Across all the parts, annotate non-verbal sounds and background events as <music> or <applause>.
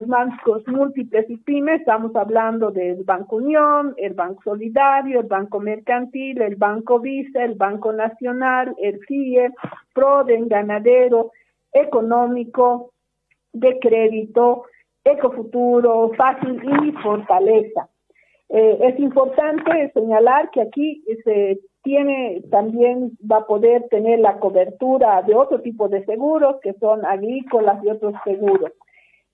bancos múltiples y pymes, estamos hablando del Banco Unión, el Banco Solidario, el Banco Mercantil, el Banco Visa, el Banco Nacional, el CIE, PRODEN, Ganadero, Económico, de Crédito, Ecofuturo, Fácil y Fortaleza. Eh, es importante señalar que aquí se tiene también va a poder tener la cobertura de otro tipo de seguros que son agrícolas y otros seguros.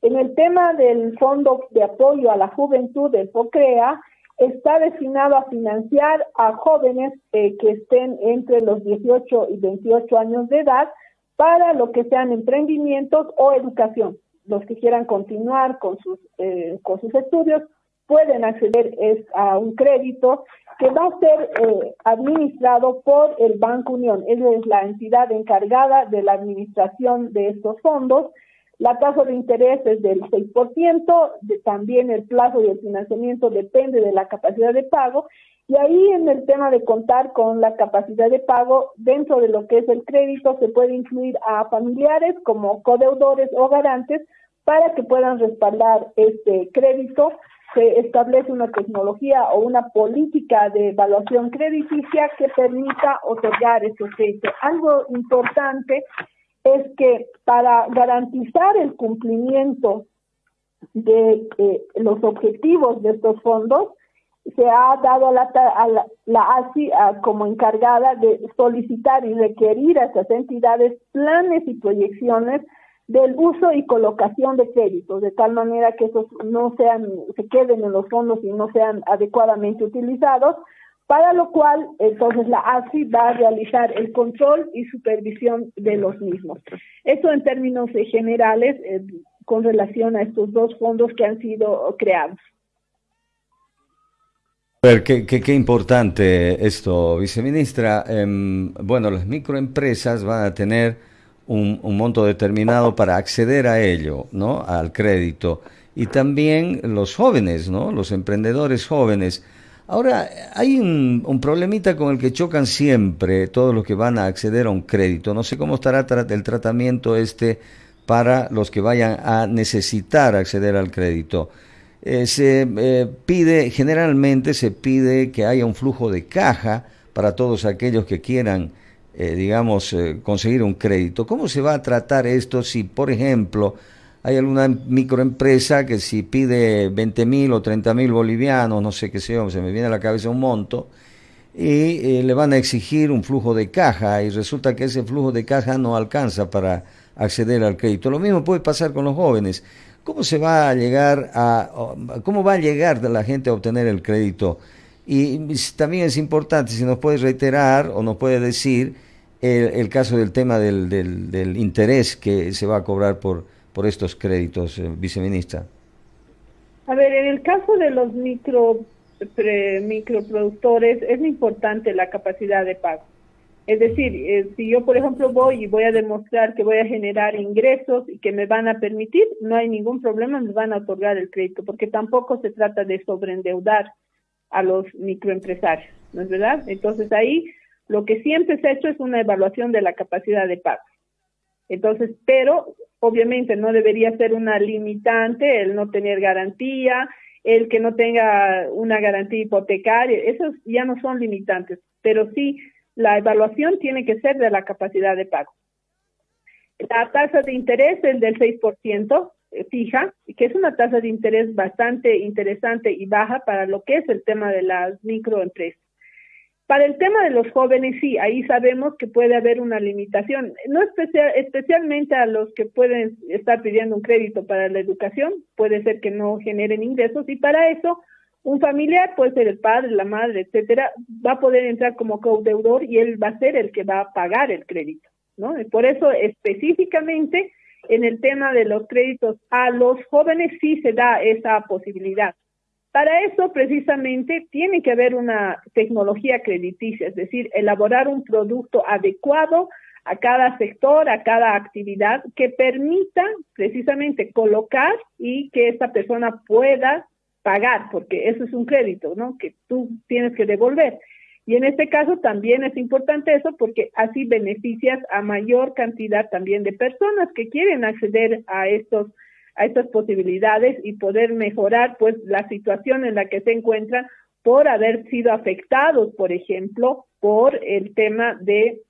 En el tema del Fondo de Apoyo a la Juventud del FOCREA, está destinado a financiar a jóvenes eh, que estén entre los 18 y 28 años de edad para lo que sean emprendimientos o educación. Los que quieran continuar con sus, eh, con sus estudios pueden acceder a un crédito que va a ser eh, administrado por el Banco Unión. Esa es la entidad encargada de la administración de estos fondos. La tasa de interés es del 6%, también el plazo de financiamiento depende de la capacidad de pago. Y ahí en el tema de contar con la capacidad de pago, dentro de lo que es el crédito, se puede incluir a familiares como codeudores o garantes para que puedan respaldar este crédito se establece una tecnología o una política de evaluación crediticia que permita otorgar ese crédito. Algo importante es que para garantizar el cumplimiento de eh, los objetivos de estos fondos, se ha dado a la, a la, ASI como encargada de solicitar y requerir a estas entidades planes y proyecciones del uso y colocación de créditos, de tal manera que esos no sean, se queden en los fondos y no sean adecuadamente utilizados, para lo cual entonces la ASI va a realizar el control y supervisión de los mismos. Eso en términos generales eh, con relación a estos dos fondos que han sido creados. Ver, qué, qué, importante esto, viceministra. Em, bueno, las microempresas van a tener un, monto determinado para acceder a ello, ¿no? Al crédito. Y también los jóvenes, ¿no? Los emprendedores jóvenes. Ahora, hay un, problemita con el que chocan siempre todos los que van a acceder a un crédito. No sé cómo estará el tratamiento este para los que vayan a necesitar acceder al crédito. Eh, se eh, pide, generalmente se pide que haya un flujo de caja para todos aquellos que quieran eh, digamos, eh, conseguir un crédito. ¿Cómo se va a tratar esto si, por ejemplo, hay alguna microempresa que si pide 20 mil o 30 mil bolivianos, no sé qué sea, se me viene a la cabeza un monto, y eh, le van a exigir un flujo de caja y resulta que ese flujo de caja no alcanza para acceder al crédito. Lo mismo puede pasar con los jóvenes. ¿Cómo se va a llegar a, cómo va a llegar la gente a obtener el crédito? Y también es importante, si nos puede reiterar o nos puede decir el, caso del tema del, del, interés que se va a cobrar por, por estos créditos, eh, viceministra. A ver, en el caso de los micro microproductores es importante la capacidad de pago. Es decir, eh, si yo, por ejemplo, voy y voy a demostrar que voy a generar ingresos y que me van a permitir, no hay ningún problema, me van a otorgar el crédito, porque tampoco se trata de sobreendeudar a los microempresarios, ¿no es verdad? Entonces ahí lo que siempre se ha hecho es una evaluación de la capacidad de pago. Entonces, pero obviamente no debería ser una limitante el no tener garantía, el que no tenga una garantía hipotecaria, esos ya no son limitantes, pero sí la evaluación tiene que ser de la capacidad de pago. La tasa de interés es del 6%, eh, fija, que es una tasa de interés bastante interesante y baja para lo que es el tema de las microempresas. Para el tema de los jóvenes, sí, ahí sabemos que puede haber una limitación, no especial, especialmente a los que pueden estar pidiendo un crédito para la educación, puede ser que no generen ingresos y para eso un familiar, puede ser el padre, la madre, etcétera, va a poder entrar como codeudor y él va a ser el que va a pagar el crédito, ¿no? Y por eso específicamente en el tema de los créditos a los jóvenes sí se da esa posibilidad. Para eso, precisamente, tiene que haber una tecnología crediticia, es decir, elaborar un producto adecuado a cada sector, a cada actividad, que permita precisamente colocar y que esta persona pueda pagar, porque eso es un crédito, ¿no? Que tú tienes que devolver. Y en este caso también es importante eso porque así beneficias a mayor cantidad también de personas que quieren acceder a estos a estas posibilidades y poder mejorar pues la situación en la que se encuentran por haber sido afectados, por ejemplo, por el tema de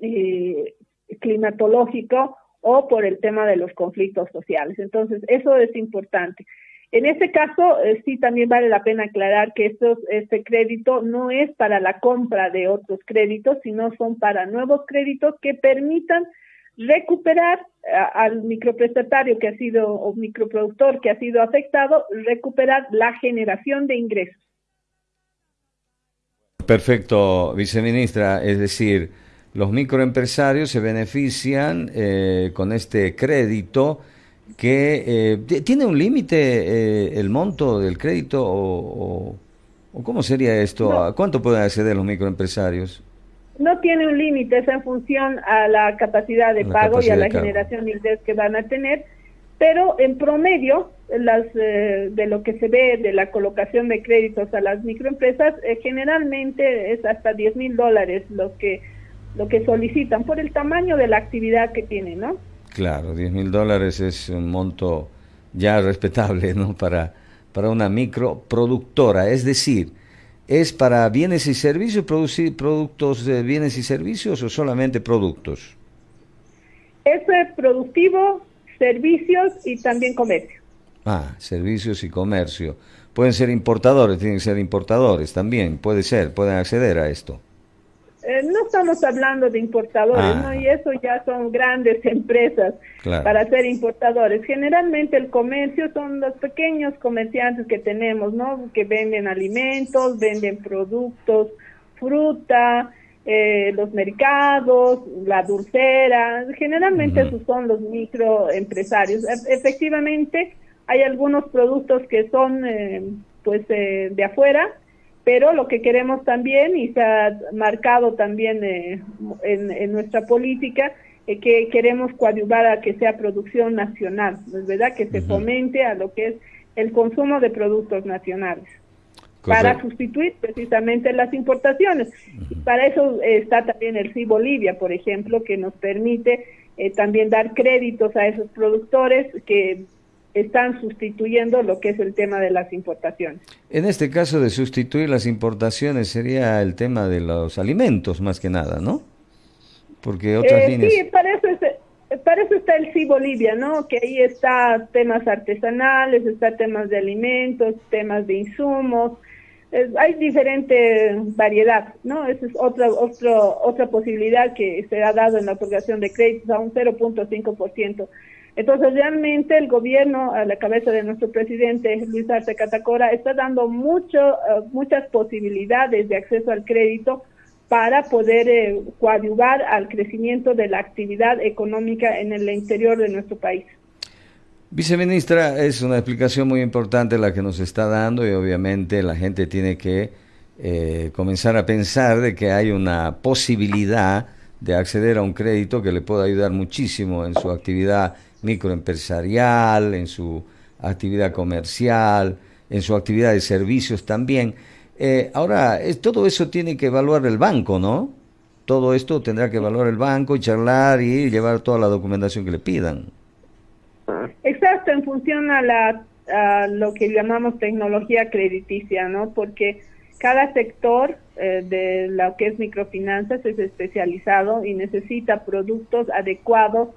eh, climatológico o por el tema de los conflictos sociales. Entonces, eso es importante. En este caso, eh, sí también vale la pena aclarar que estos, este crédito no es para la compra de otros créditos, sino son para nuevos créditos que permitan recuperar al microprestatario que ha sido o microproductor que ha sido afectado, recuperar la generación de ingresos. Perfecto, viceministra. Es decir, los microempresarios se benefician eh, con este crédito que eh, tiene un límite eh, el monto del crédito o, cómo sería esto, ¿a cuánto pueden acceder los microempresarios? No tiene un límite, es en función a la capacidad de pago y a la generación de ingresos que van a tener, pero en promedio, las, eh, de lo que se ve de la colocación de créditos a las microempresas, generalmente es hasta 10 mil dólares lo que, lo que solicitan por el tamaño de la actividad que tienen, ¿no? Claro, 10 mil dólares es un monto ya respetable ¿no? para, para una microproductora. Es decir, ¿es para bienes y servicios, producir productos de bienes y servicios o solamente productos? Es productivo, servicios y también comercio. Ah, servicios y comercio. Pueden ser importadores, tienen que ser importadores también, puede ser, pueden acceder a esto. Eh, estamos hablando de importadores, ¿no? Ah. Y eso ya son grandes empresas para ser importadores. Generalmente el comercio son los pequeños comerciantes que tenemos, ¿no? Que venden alimentos, venden productos, fruta, eh, los mercados, la dulcera. Generalmente esos son los microempresarios. E, efectivamente, hay algunos productos que son, eh, pues, de afuera, pero lo que queremos también, y se ha marcado también eh, en, nuestra política, es que queremos coadyuvar a que sea producción nacional, ¿es verdad? Que se fomente a lo que es el consumo de productos nacionales. Para sustituir precisamente las importaciones. Y para eso está también el CI Bolivia, por ejemplo, que nos permite eh, también dar créditos a esos productores que están sustituyendo lo que es el tema de las importaciones. En este caso de sustituir las importaciones sería el tema de los alimentos más que nada, ¿no? Porque otras eh, líneas... Sí, para eso, para eso está el sí Bolivia, ¿no? Que ahí está temas artesanales, está temas de alimentos, temas de insumos, hay diferente variedad, ¿no? Esa es otra, otra, otra posibilidad que se ha dado en la otorgación de créditos a un 0.5%. Entonces, realmente el gobierno, a la cabeza de nuestro presidente Luis Arce Catacora, está dando mucho, eh, muchas posibilidades de acceso al crédito para poder eh, coadyuvar al crecimiento de la actividad económica en el interior de nuestro país. Viceministra, es una explicación muy importante la que nos está dando y obviamente la gente tiene que eh, comenzar a pensar de que hay una posibilidad de acceder a un crédito que le pueda ayudar muchísimo en su actividad microempresarial, en su actividad comercial, en su actividad de servicios también. Eh, ahora, todo eso tiene que evaluar el banco, ¿no? Todo esto tendrá que evaluar el banco y charlar y llevar toda la documentación que le pidan. Exacto, en función a, la, a lo que llamamos tecnología crediticia, ¿no? Porque cada sector eh, de lo que es microfinanzas es especializado y necesita productos adecuados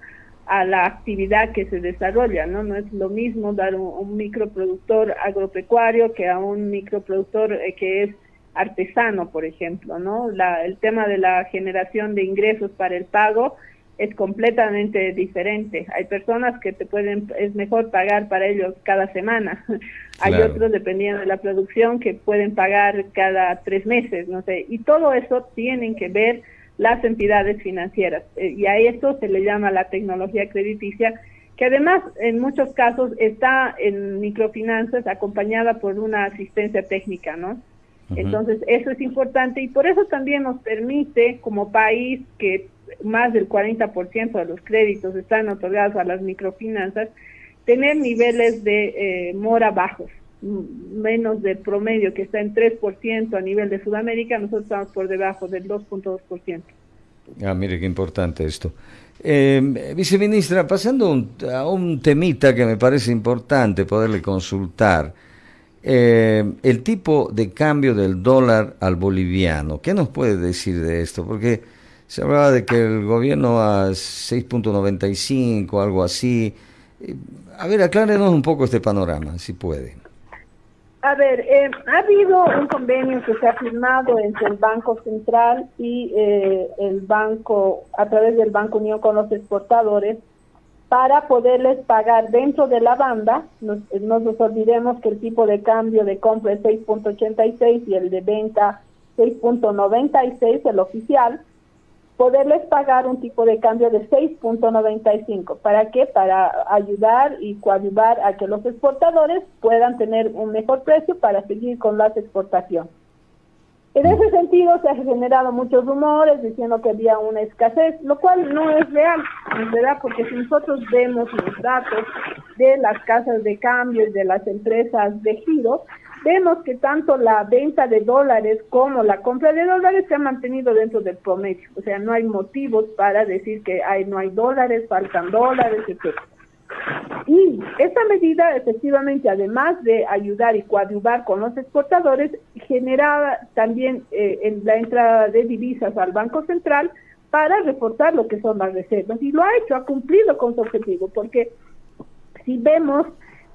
a la actividad que se desarrolla, ¿no? No es lo mismo dar un, un microproductor agropecuario que a un microproductor eh, que es artesano, por ejemplo, ¿no? La, el tema de la generación de ingresos para el pago es completamente diferente. Hay personas que te pueden, es mejor pagar para ellos cada semana. <laughs> Hay otros, dependiendo de la producción, que pueden pagar cada tres meses, no sé. Y todo eso tienen que ver las entidades financieras. Eh, y a esto se le llama la tecnología crediticia, que además en muchos casos está en microfinanzas acompañada por una asistencia técnica, ¿no? Entonces, eso es importante y por eso también nos permite como país que más del 40% de los créditos están otorgados a las microfinanzas, tener niveles de eh, mora bajos, menos del promedio que está en 3% a nivel de Sudamérica, nosotros estamos por debajo del 2.2%. Ah, mire qué importante esto. Eh, viceministra, pasando a un temita que me parece importante poderle consultar, eh, el tipo de cambio del dólar al boliviano. ¿Qué nos puede decir de esto? Porque se hablaba de que el gobierno a 6.95, algo así. Eh, a ver, aclárenos un poco este panorama, si puede. A ver, eh, ha habido un convenio que se ha firmado entre el Banco Central y eh, el banco, a través del Banco Unión con los exportadores, para poderles pagar dentro de la banda. No nos olvidemos que el tipo de cambio de compra es 6.86 y el de venta 6.96, el oficial poderles pagar un tipo de cambio de 6.95. ¿Para qué? Para ayudar y coadyuvar a que los exportadores puedan tener un mejor precio para seguir con las exportaciones. En ese sentido se han generado muchos rumores diciendo que había una escasez, lo cual no es real, verdad, porque si nosotros vemos los datos de las casas de cambio y de las empresas de giro, vemos que tanto la venta de dólares como la compra de dólares se ha mantenido dentro del promedio. O sea, no hay motivos para decir que hay, no hay dólares, faltan dólares, etc. Y esta medida, efectivamente, además de ayudar y coadyuvar con los exportadores, generaba también eh, la entrada de divisas al Banco Central para reforzar lo que son las reservas. Y lo ha hecho, ha cumplido con su objetivo, porque si vemos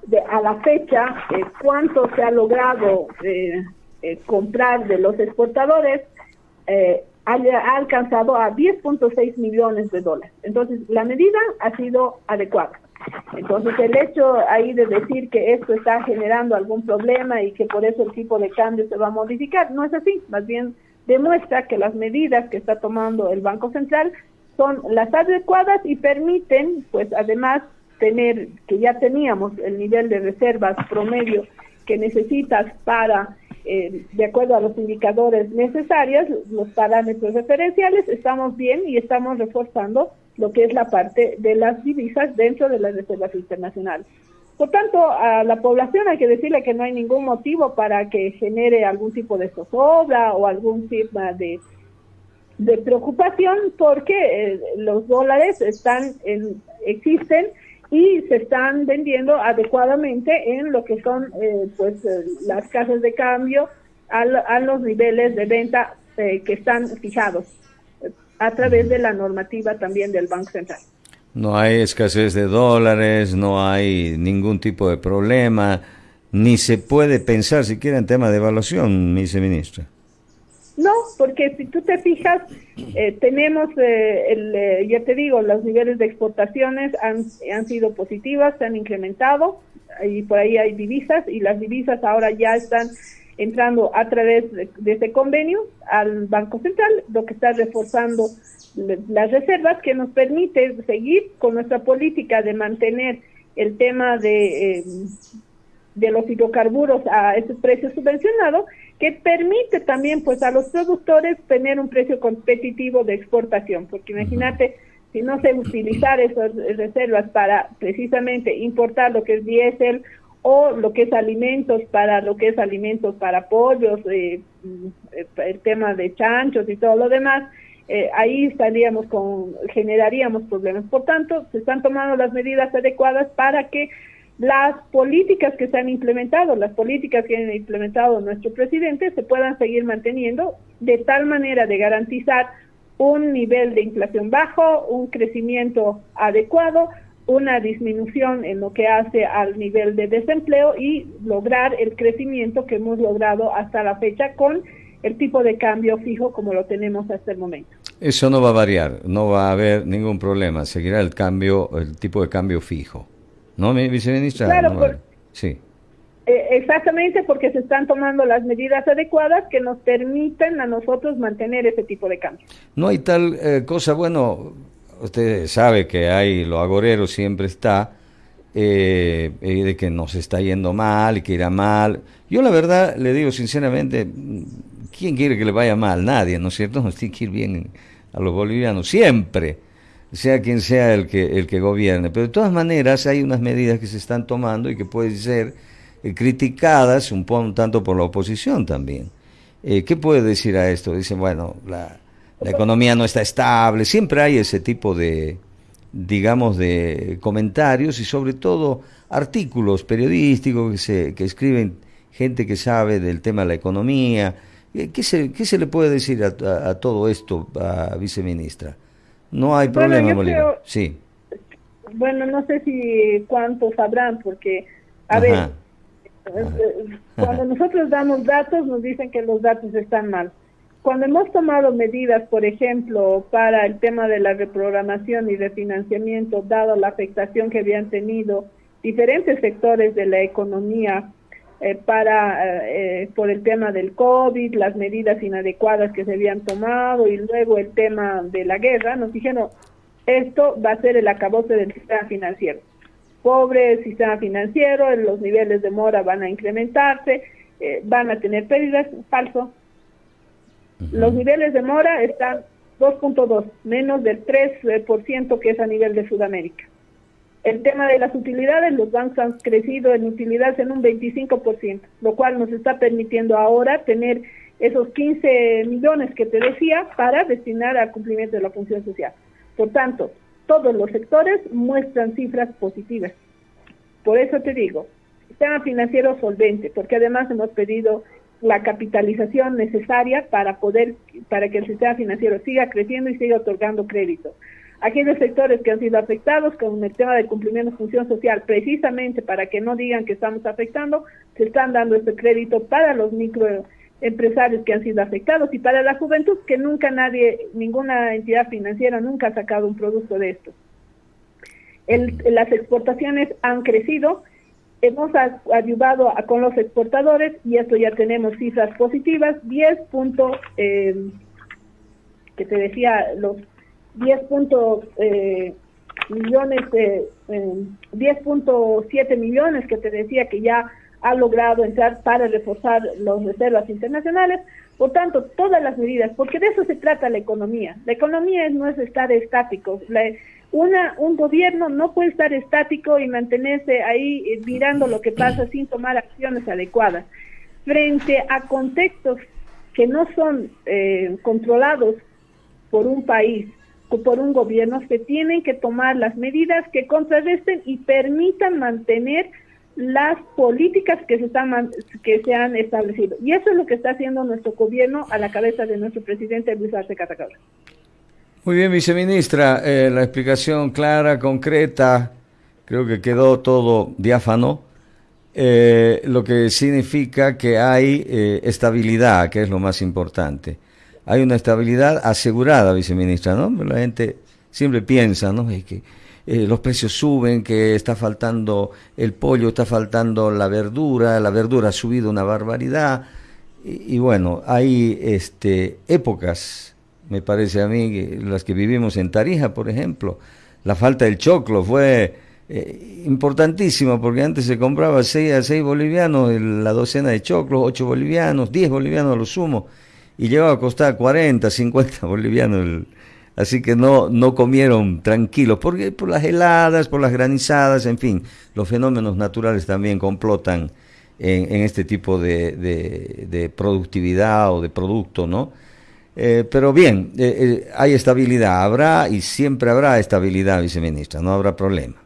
de, a la fecha eh, cuánto se ha logrado eh, eh, comprar de los exportadores, ha, ha, alcanzado a 10.6 millones de dólares. Entonces, la medida ha sido adecuada. Entonces, el hecho ahí de decir que esto está generando algún problema y que por eso el tipo de cambio se va a modificar, no es así. Más bien demuestra que las medidas que está tomando el Banco Central son las adecuadas y permiten, pues además, tener, que ya teníamos el nivel de reservas promedio que necesitas para, eh, de acuerdo a los indicadores necesarios, los parámetros referenciales, estamos bien y estamos reforzando lo que es la parte de las divisas dentro de las reservas internacionales. Por tanto, a la población hay que decirle que no hay ningún motivo para que genere algún tipo de zozobra o algún tipo de, de preocupación porque eh, los dólares están en, existen y se están vendiendo adecuadamente en lo que son eh, pues eh, las casas de cambio a, los niveles de venta eh, que están fijados a través de la normativa también del Banco Central. No hay escasez de dólares, no hay ningún tipo de problema, ni se puede pensar siquiera en tema de evaluación, viceministra. No, porque si tú te fijas, eh, tenemos, eh, el, eh, ya te digo, los niveles de exportaciones han, han sido positivas, se han incrementado, y por ahí hay divisas, y las divisas ahora ya están entrando a través de, de este convenio al Banco Central, lo que está reforzando las reservas que nos permite seguir con nuestra política de mantener el tema de, de los hidrocarburos a esos precios subvencionados que permite también pues a los productores tener un precio competitivo de exportación, porque imagínate si no se utilizar esas reservas para precisamente importar lo que es diésel o lo que es alimentos para lo que es alimentos para pollos, eh, el tema de chanchos y todo lo demás, eh, ahí estaríamos con, generaríamos problemas. Por tanto, se están tomando las medidas adecuadas para que las políticas que se han implementado, las políticas que han implementado nuestro presidente se puedan seguir manteniendo de tal manera de garantizar un nivel de inflación bajo, un crecimiento adecuado, una disminución en lo que hace al nivel de desempleo y lograr el crecimiento que hemos logrado hasta la fecha con el tipo de cambio fijo como lo tenemos hasta el momento. Eso no va a variar, no va a haber ningún problema, seguirá el cambio, el tipo de cambio fijo. ¿No, viceministra? Claro, sí. Eh, exactamente porque se están tomando las medidas adecuadas que nos permiten a nosotros mantener ese tipo de cambio. No hay tal eh, cosa, bueno, usted sabe que hay, lo agorero siempre está, eh, de que nos está yendo mal y que irá mal. Yo la verdad le digo sinceramente, ¿quién quiere que le vaya mal? Nadie, ¿no es cierto? <laughs> Nos tiene que ir bien a los bolivianos, siempre sea quien sea el que, el que gobierne. Pero de todas maneras hay unas medidas que se están tomando y que pueden ser eh, criticadas un, tanto por la oposición también. Eh, ¿Qué puede decir a esto? Dicen, bueno, la, la economía no está estable, siempre hay ese tipo de, digamos, de comentarios y sobre todo artículos periodísticos que, se, que escriben gente que sabe del tema de la economía. Eh, ¿Qué se, qué se le puede decir a, todo esto, a viceministra? No hay problema, Bolívar. sí. Bueno, no sé si cuántos sabrán, porque, a ver, eh, eh, cuando nosotros damos datos, nos dicen que los datos están mal. Cuando hemos tomado medidas, por ejemplo, para el tema de la reprogramación y refinanciamiento, dado la afectación que habían tenido diferentes sectores de la economía eh, para eh, por el tema del COVID, las medidas inadecuadas que se habían tomado y luego el tema de la guerra, nos dijeron, esto va a ser el acabose del sistema financiero. Pobre sistema financiero, los niveles de mora van a incrementarse, eh, van a tener pérdidas, falso, los niveles de mora están 2.2, menos del 3% que es a nivel de Sudamérica. El tema de las utilidades, los bancos han crecido en utilidades en un 25%, lo cual nos está permitiendo ahora tener esos 15 millones que te decía para destinar al cumplimiento de la función social. Por tanto, todos los sectores muestran cifras positivas. Por eso te digo, sistema financiero solvente, porque además hemos pedido la capitalización necesaria para poder para que el sistema financiero siga creciendo y siga otorgando crédito. Aquellos sectores que han sido afectados con el tema del cumplimiento de función social, precisamente para que no digan que estamos afectando, se están dando este crédito para los microempresarios que han sido afectados y para la juventud que nunca nadie, ninguna entidad financiera nunca ha sacado un producto de esto. las exportaciones han crecido, hemos ayudado a, con los exportadores y esto ya tenemos cifras positivas, 10 puntos, eh, que te decía, los 10 puntos eh, millones, eh, 10.7 millones que te decía que ya ha logrado entrar para reforzar las reservas internacionales. Por tanto, todas las medidas, porque de eso se trata la economía. La economía no es estar estático. La, una, un gobierno no puede estar estático y mantenerse ahí eh, mirando lo que pasa sin tomar acciones adecuadas. Frente a contextos que no son eh, controlados por un país por un gobierno, se tienen que tomar las medidas que contrarresten y permitan mantener las políticas que se, están, que se han establecido. Y eso es lo que está haciendo nuestro gobierno a la cabeza de nuestro presidente Luis Arce Catacabra. Muy bien, viceministra, eh, la explicación clara, concreta, creo que quedó todo diáfano, eh, lo que significa que hay eh, estabilidad, que es lo más importante. Hay una estabilidad asegurada, viceministra, ¿no? La gente siempre piensa, ¿no? Que los precios suben, que está faltando el pollo, está faltando la verdura, la verdura ha subido una barbaridad. Y, y bueno, hay este, épocas me parece a mí, las que vivimos en Tarija, por ejemplo. La falta del choclo fue eh, importantísima porque antes se compraba 6 a 6 bolivianos la docena de choclos, 8 bolivianos, 10 bolivianos a lo sumo, y llegaba a costar 40, 50 bolivianos. así que no, no comieron tranquilos, porque por las heladas, por las granizadas, en fin, los fenómenos naturales también complotan en, en este tipo de, de, productividad o de producto, ¿no? Eh, pero bien, eh, eh, hay estabilidad, habrá y siempre habrá estabilidad, viceministra, no habrá problema.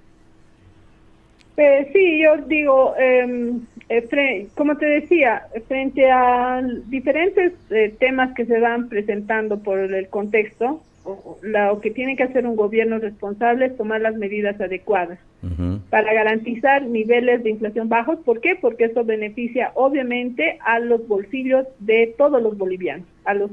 Sí, yo digo, em, como te decía, frente a diferentes temas que se van presentando por el contexto, lo que tiene que hacer un gobierno responsable es tomar las medidas adecuadas para garantizar niveles de inflación bajos. ¿Por qué? Porque eso beneficia obviamente a los bolsillos de todos los bolivianos, a los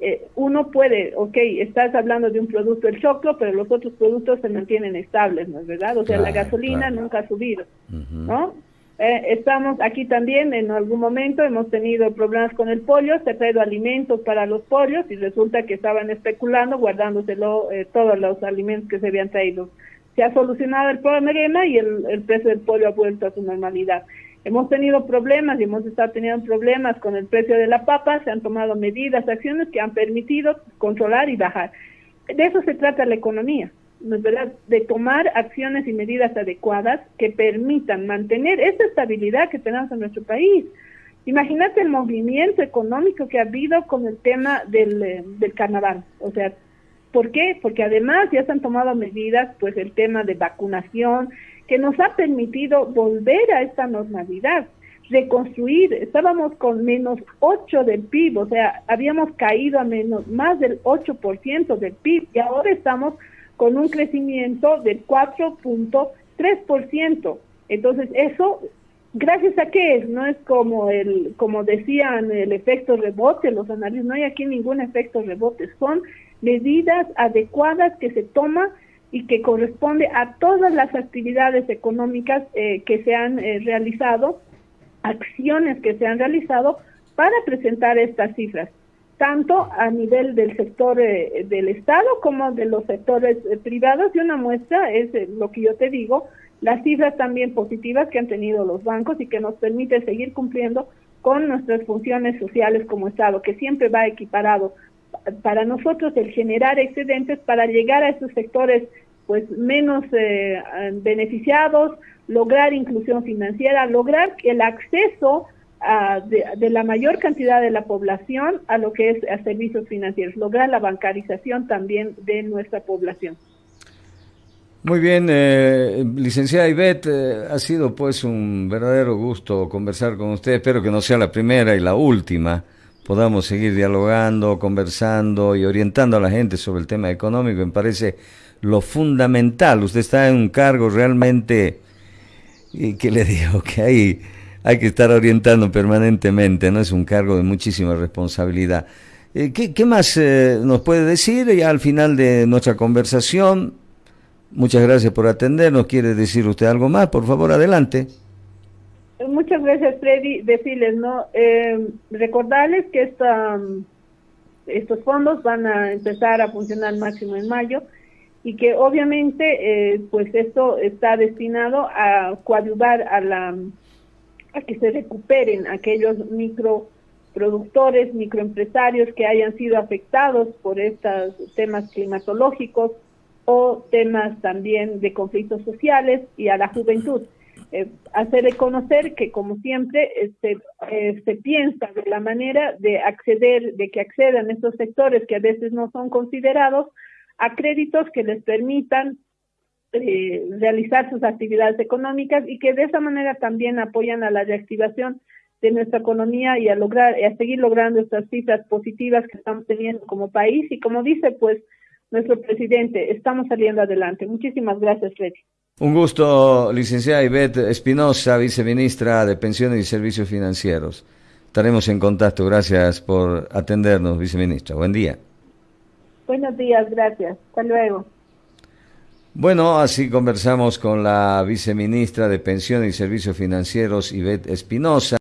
eh, uno puede, ok, estás hablando de un producto, el choclo, pero los otros productos se mantienen estables, ¿no es verdad? O sea, la gasolina nunca ha subido, ¿no? Eh, estamos aquí también, en algún momento hemos tenido problemas con el pollo, se ha traído alimentos para los pollos y resulta que estaban especulando, guardándoselo eh, todos los alimentos que se habían traído. Se ha solucionado el problema y el, el precio del pollo ha vuelto a su normalidad. Hemos tenido problemas y hemos estado teniendo problemas con el precio de la papa, se han tomado medidas, acciones que han permitido controlar y bajar. De eso se trata la economía, ¿no es verdad? De tomar acciones y medidas adecuadas que permitan mantener esa estabilidad que tenemos en nuestro país. Imagínate el movimiento económico que ha habido con el tema del, eh, del carnaval. O sea, ¿por qué? Porque además ya se han tomado medidas, pues el tema de vacunación, que nos ha permitido volver a esta normalidad reconstruir, estábamos con menos 8 del PIB, o sea, habíamos caído a menos más del 8% del PIB y ahora estamos con un crecimiento del 4.3%. Entonces, eso gracias a qué no es como el como decían el efecto rebote, los analistas, no hay aquí ningún efecto rebote, son medidas adecuadas que se toman y que corresponde a todas las actividades económicas eh, que se han eh, realizado acciones que se han realizado para presentar estas cifras, tanto a nivel del sector eh, del Estado como de los sectores eh, privados. Y una muestra es eh, lo que yo te digo, las cifras también positivas que han tenido los bancos y que nos permite seguir cumpliendo con nuestras funciones sociales como Estado, que siempre va equiparado. Para nosotros el generar excedentes para llegar a esos sectores pues menos beneficiados, lograr inclusión financiera, lograr el acceso de, la mayor cantidad de la población a lo que es a servicios financieros, lograr la bancarización también de nuestra población. Muy bien, eh, licenciada Ivette, eh, ha sido pues un verdadero gusto conversar con usted, espero que no sea la primera y la última, podamos seguir dialogando, conversando y orientando a la gente sobre el tema económico, me parece lo fundamental, usted está en un cargo realmente y que le <laughs> digo que hay, hay que estar orientando permanentemente, ¿no? Es un cargo de muchísima responsabilidad. Eh, ¿qué, ¿qué, más eh, nos puede decir ya al final de nuestra conversación? Muchas gracias por atendernos. ¿Quiere decir usted algo más? Por favor, adelante. Muchas gracias, Freddy. Decirles, ¿no? Eh, recordarles que esta, estos fondos van a empezar a funcionar máximo en mayo y que obviamente eh, pues esto está destinado a coadyuvar a la a que se recuperen aquellos microproductores, microempresarios que hayan sido afectados por estos temas climatológicos o temas también de conflictos sociales y a la juventud. Eh, hacer reconocer que como siempre este, eh, se piensa de la manera de acceder, de que accedan estos sectores que a veces no son considerados a créditos que les permitan eh, realizar sus actividades económicas y que de esa manera también apoyan a la reactivación de nuestra economía y a lograr a seguir logrando estas cifras positivas que estamos teniendo como país. Y como dice pues nuestro presidente estamos saliendo adelante. Muchísimas gracias Freddy un gusto licenciada Ivette Espinosa viceministra de pensiones y servicios financieros estaremos en contacto gracias por atendernos viceministra buen día Buenos días, gracias. Hasta luego. Bueno, así conversamos con la viceministra de Pensiones y Servicios Financieros, Ivette Espinosa.